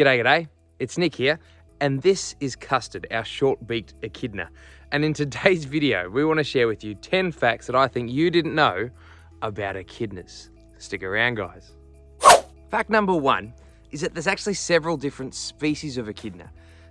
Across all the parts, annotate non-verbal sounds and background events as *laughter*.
G'day, g'day. It's Nick here, and this is Custard, our short-beaked echidna. And in today's *laughs* video, we want to share with you 10 facts that I think you didn't know about echidnas. Stick around, guys. Fact number one is that there's actually several different species of echidna.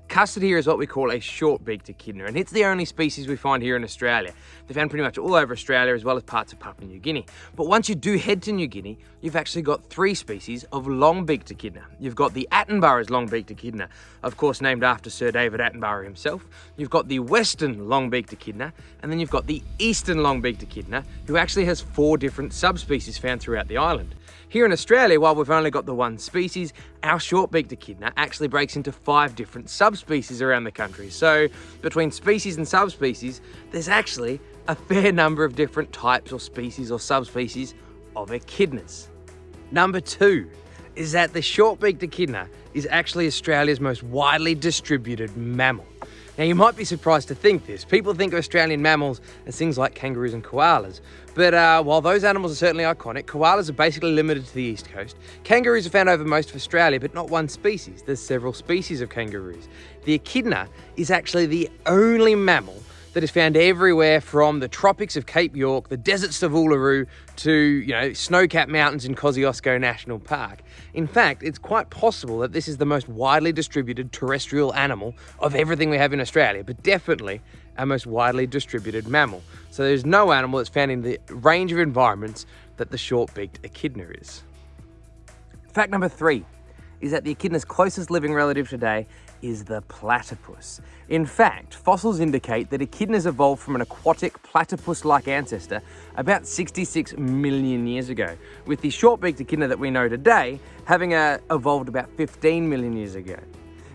Custard here is what we call a short-beaked echidna, and it's the only species we find here in Australia. They're found pretty much all over Australia as well as parts of Papua New Guinea. But once you do head to New Guinea, you've actually got three species of long-beaked echidna. You've got the Attenborough's long-beaked echidna, of course named after Sir David Attenborough himself. You've got the Western long-beaked echidna, and then you've got the Eastern long-beaked echidna, who actually has four different subspecies found throughout the island. Here in Australia, while we've only got the one species, our short-beaked echidna actually breaks into five different subspecies around the country. So between species and subspecies, there's actually a fair number of different types or species or subspecies of echidnas. Number two is that the short-beaked echidna is actually Australia's most widely distributed mammal. Now, you might be surprised to think this. People think of Australian mammals as things like kangaroos and koalas. But uh, while those animals are certainly iconic, koalas are basically limited to the east coast. Kangaroos are found over most of Australia, but not one species. There's several species of kangaroos. The echidna is actually the only mammal that is found everywhere from the tropics of Cape York, the deserts of Uluru, to you know snow-capped mountains in Kosciuszko National Park. In fact, it's quite possible that this is the most widely distributed terrestrial animal of everything we have in Australia, but definitely our most widely distributed mammal. So there's no animal that's found in the range of environments that the short-beaked echidna is. Fact number three is that the echidna's closest living relative today is the platypus. In fact, fossils indicate that echidnas evolved from an aquatic platypus-like ancestor about 66 million years ago, with the short-beaked echidna that we know today having uh, evolved about 15 million years ago.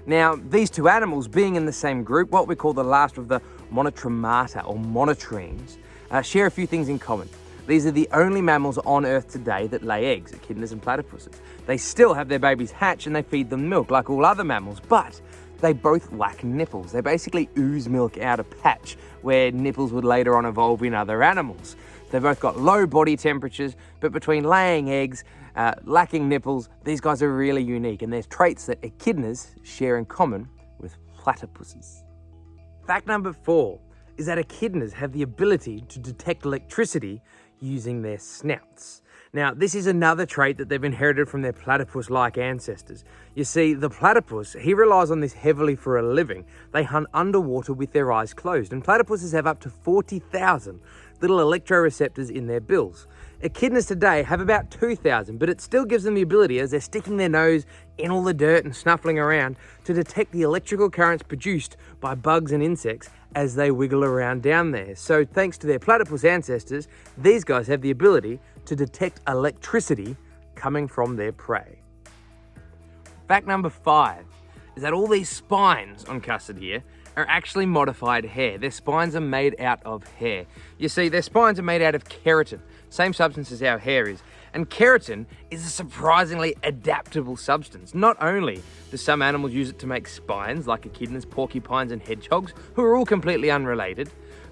Now, these two animals being in the same group, what we call the last of the monotremata or monotremes, uh, share a few things in common. These are the only mammals on Earth today that lay eggs, echidnas and platypuses. They still have their babies hatch and they feed them milk like all other mammals, but they both lack nipples. They basically ooze milk out a patch where nipples would later on evolve in other animals. They've both got low body temperatures, but between laying eggs, uh, lacking nipples, these guys are really unique and there's traits that echidnas share in common with platypuses. Fact number four is that echidnas have the ability to detect electricity using their snouts. Now, this is another trait that they've inherited from their platypus-like ancestors. You see, the platypus, he relies on this heavily for a living. They hunt underwater with their eyes closed, and platypuses have up to 40,000 little electroreceptors in their bills. Echidnas today have about 2,000, but it still gives them the ability, as they're sticking their nose in all the dirt and snuffling around, to detect the electrical currents produced by bugs and insects as they wiggle around down there. So thanks to their platypus ancestors, these guys have the ability to detect electricity coming from their prey. Fact number five is that all these spines on custard here are actually modified hair. Their spines are made out of hair. You see, their spines are made out of keratin, same substance as our hair is. And keratin is a surprisingly adaptable substance. Not only do some animals use it to make spines, like echidnas, porcupines, and hedgehogs, who are all completely unrelated,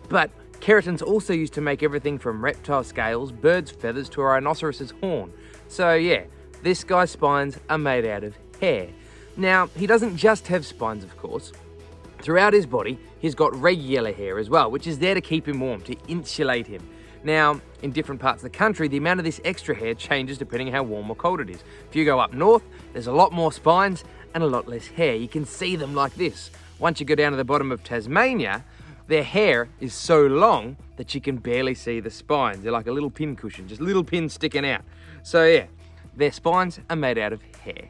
but keratin's also used to make everything from reptile scales, birds' feathers, to a rhinoceros's horn. So yeah, this guy's spines are made out of hair. Now, he doesn't just have spines, of course. Throughout his body, he's got regular hair as well, which is there to keep him warm, to insulate him. Now, in different parts of the country, the amount of this extra hair changes depending on how warm or cold it is. If you go up north, there's a lot more spines and a lot less hair. You can see them like this. Once you go down to the bottom of Tasmania, their hair is so long that you can barely see the spines. They're like a little pin cushion, just little pins sticking out. So yeah, their spines are made out of hair.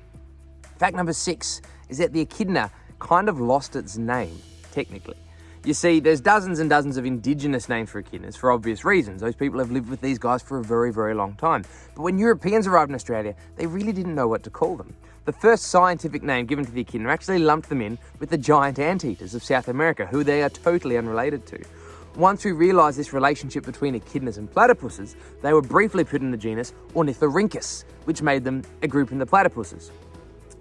Fact number six is that the echidna kind of lost its name, technically. You see, there's dozens and dozens of indigenous names for echidnas for obvious reasons. Those people have lived with these guys for a very, very long time. But when Europeans arrived in Australia, they really didn't know what to call them. The first scientific name given to the echidna actually lumped them in with the giant anteaters of South America, who they are totally unrelated to. Once we realised this relationship between echidnas and platypuses, they were briefly put in the genus Ornithorhynchus, which made them a group in the platypuses.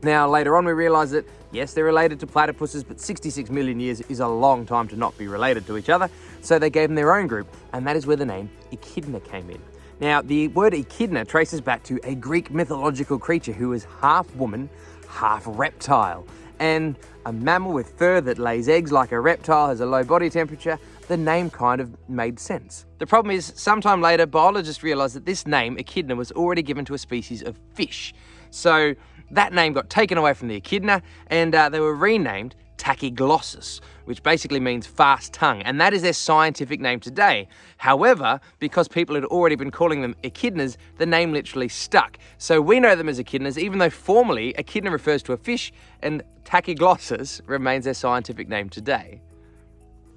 Now, later on, we realised that, yes, they're related to platypuses, but 66 million years is a long time to not be related to each other, so they gave them their own group, and that is where the name echidna came in. Now, the word echidna traces back to a Greek mythological creature who was half woman, half reptile. And a mammal with fur that lays eggs like a reptile has a low body temperature, the name kind of made sense. The problem is, sometime later, biologists realised that this name, echidna, was already given to a species of fish. So that name got taken away from the echidna and uh, they were renamed tachyglossus, which basically means fast tongue, and that is their scientific name today. However, because people had already been calling them echidnas, the name literally stuck. So we know them as echidnas, even though formally echidna refers to a fish, and tachyglossus remains their scientific name today.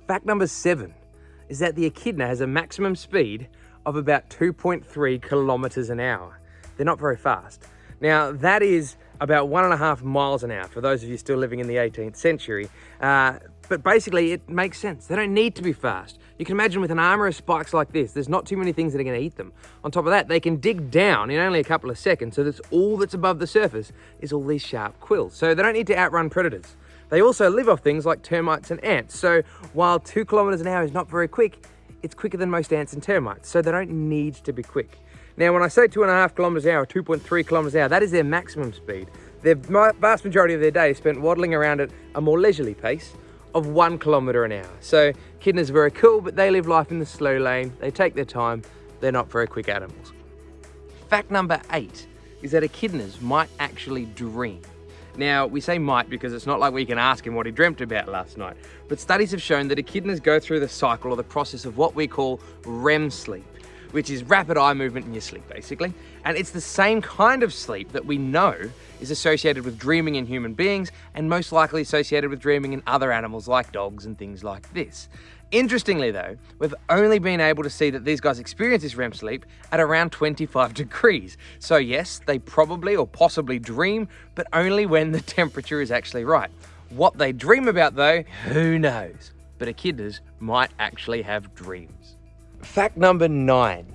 Fact number seven is that the echidna has a maximum speed of about 2.3 kilometers an hour. They're not very fast. Now, that is about one and a half miles an hour for those of you still living in the 18th century. Uh, but basically, it makes sense. They don't need to be fast. You can imagine with an armor of spikes like this, there's not too many things that are going to eat them. On top of that, they can dig down in only a couple of seconds, so that's all that's above the surface is all these sharp quills. So they don't need to outrun predators. They also live off things like termites and ants. So while two kilometers an hour is not very quick, it's quicker than most ants and termites. So they don't need to be quick. Now, when I say two and a half kilometers an hour, 2.3 kilometers an hour, that is their maximum speed. The vast majority of their day is spent waddling around at a more leisurely pace of one kilometer an hour. So echidnas are very cool, but they live life in the slow lane. They take their time. They're not very quick animals. Fact number eight is that echidnas might actually dream. Now, we say might because it's not like we can ask him what he dreamt about last night, but studies have shown that echidnas go through the cycle or the process of what we call REM sleep which is rapid eye movement in your sleep, basically. And it's the same kind of sleep that we know is associated with dreaming in human beings and most likely associated with dreaming in other animals like dogs and things like this. Interestingly though, we've only been able to see that these guys experience this REM sleep at around 25 *laughs* degrees. So yes, they probably or possibly dream, but only when the *laughs* temperature is actually right. What they dream about though, who knows? But echidnas might actually have dreams. Fact number nine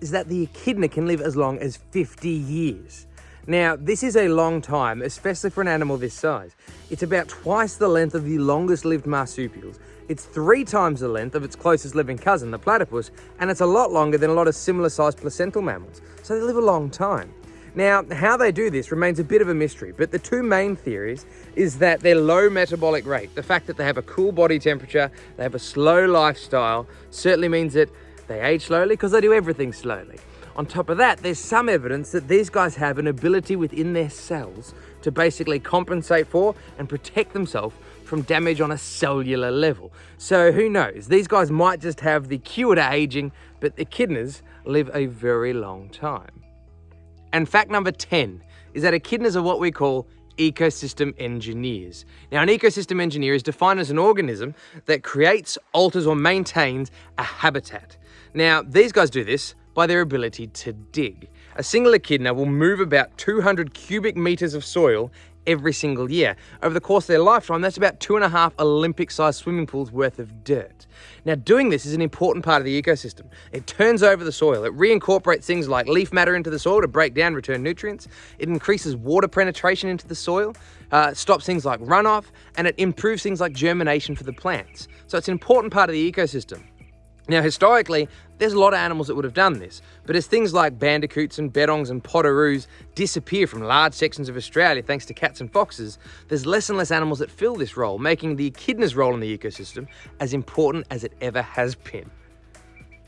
is that the echidna can live as long as 50 years. Now, this is a long time, especially for an animal this size. It's about twice the length of the longest lived marsupials. It's three times the length of its closest living cousin, the platypus, and it's a lot longer than a lot of similar sized placental mammals. So they live a long time. Now, how they do this remains a bit of a mystery, but the two main theories is that their low metabolic rate, the fact that they have a cool body temperature, they have a slow lifestyle, certainly means that they age slowly because they do everything slowly. On top of that, there's some evidence that these guys have an ability within their cells to basically compensate for and protect themselves from damage on a cellular level. So who knows? These guys might just have the cure to aging, but echidnas live a very long time. And fact number 10 is that echidnas are what we call ecosystem engineers. Now, an ecosystem engineer is defined as an organism that creates, alters, or maintains a habitat. Now, these guys do this by their ability to dig. A single echidna will move about 200 cubic meters of soil every single year. Over the course of their lifetime, that's about two and a half Olympic-sized swimming pools worth of dirt. Now, doing this is an important part of the ecosystem. It turns over the soil. It reincorporates things like leaf matter into the soil to break down, return nutrients. It increases water penetration into the soil, uh, stops things like runoff, and it improves things like germination for the plants. So it's an important part of the ecosystem. Now, historically, there's a lot of animals that would have done this, but as things like bandicoots and bettongs and potoroos disappear from large sections of Australia thanks to cats and foxes, there's less and less animals that fill this role, making the echidna's role in the ecosystem as important as it ever has been.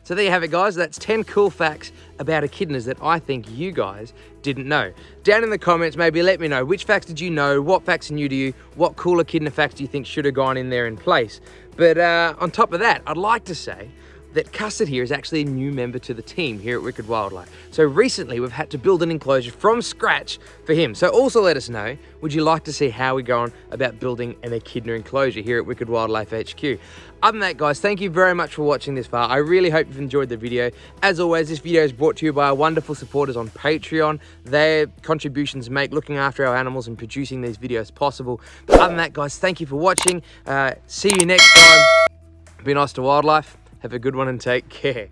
So there you have it guys, that's 10 cool facts about echidnas that I think you guys didn't know. Down in the comments maybe let me know which facts did you know, what facts are new to you, what cool echidna facts do you think should have gone in there in place. But uh, on top of that, I'd like to say that Custard here is actually a new member to the team here at Wicked Wildlife. So recently we've had to build an enclosure from scratch for him. So also let us know, would you like to see how we go on about building an echidna enclosure here at Wicked Wildlife HQ? Other than that guys, thank you very much for watching this far. I really hope you've enjoyed the video. As always, this video is brought to you by our wonderful supporters on Patreon. Their contributions make looking after our animals and producing these videos possible. But other than that guys, thank you for watching. Uh, see you next time. Be nice to wildlife. Have a good one and take care.